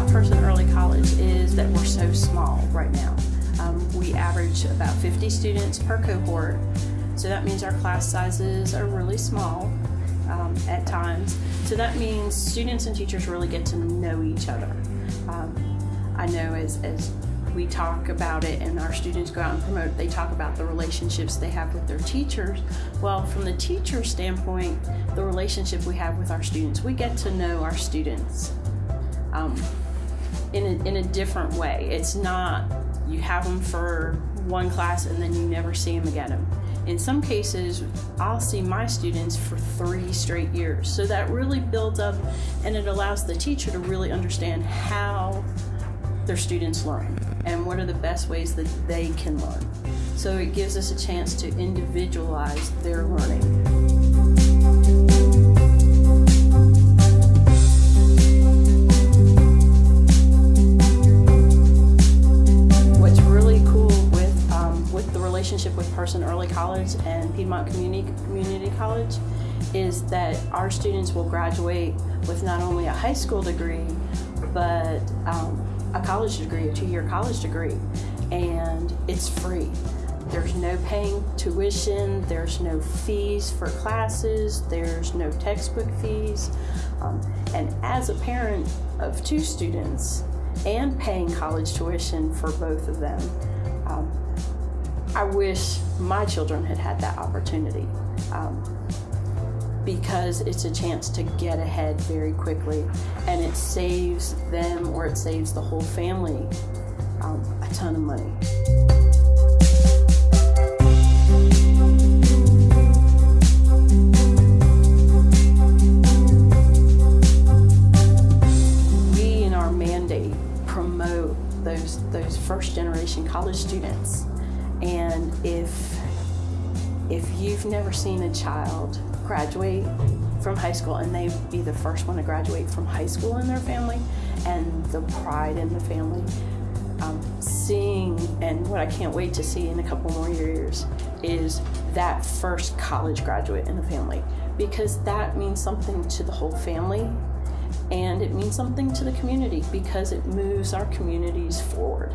about Person Early College is that we're so small right now. Um, we average about 50 students per cohort, so that means our class sizes are really small um, at times. So that means students and teachers really get to know each other. Um, I know as, as we talk about it and our students go out and promote, they talk about the relationships they have with their teachers. Well, from the teacher standpoint, the relationship we have with our students, we get to know our students. Um, in, a, in a different way. It's not you have them for one class and then you never see them again. In some cases, I'll see my students for three straight years. So that really builds up and it allows the teacher to really understand how their students learn and what are the best ways that they can learn. So it gives us a chance to individualize their learning. Early College and Piedmont Community, Community College is that our students will graduate with not only a high school degree, but um, a college degree, a two-year college degree, and it's free. There's no paying tuition, there's no fees for classes, there's no textbook fees. Um, and as a parent of two students and paying college tuition for both of them, I wish my children had had that opportunity. Um, because it's a chance to get ahead very quickly and it saves them or it saves the whole family um, a ton of money. We in our mandate promote those those first generation college students and if if you've never seen a child graduate from high school and they be the first one to graduate from high school in their family and the pride in the family um, seeing and what i can't wait to see in a couple more years is that first college graduate in the family. Because that means something to the whole family and it means something to the community because it moves our communities forward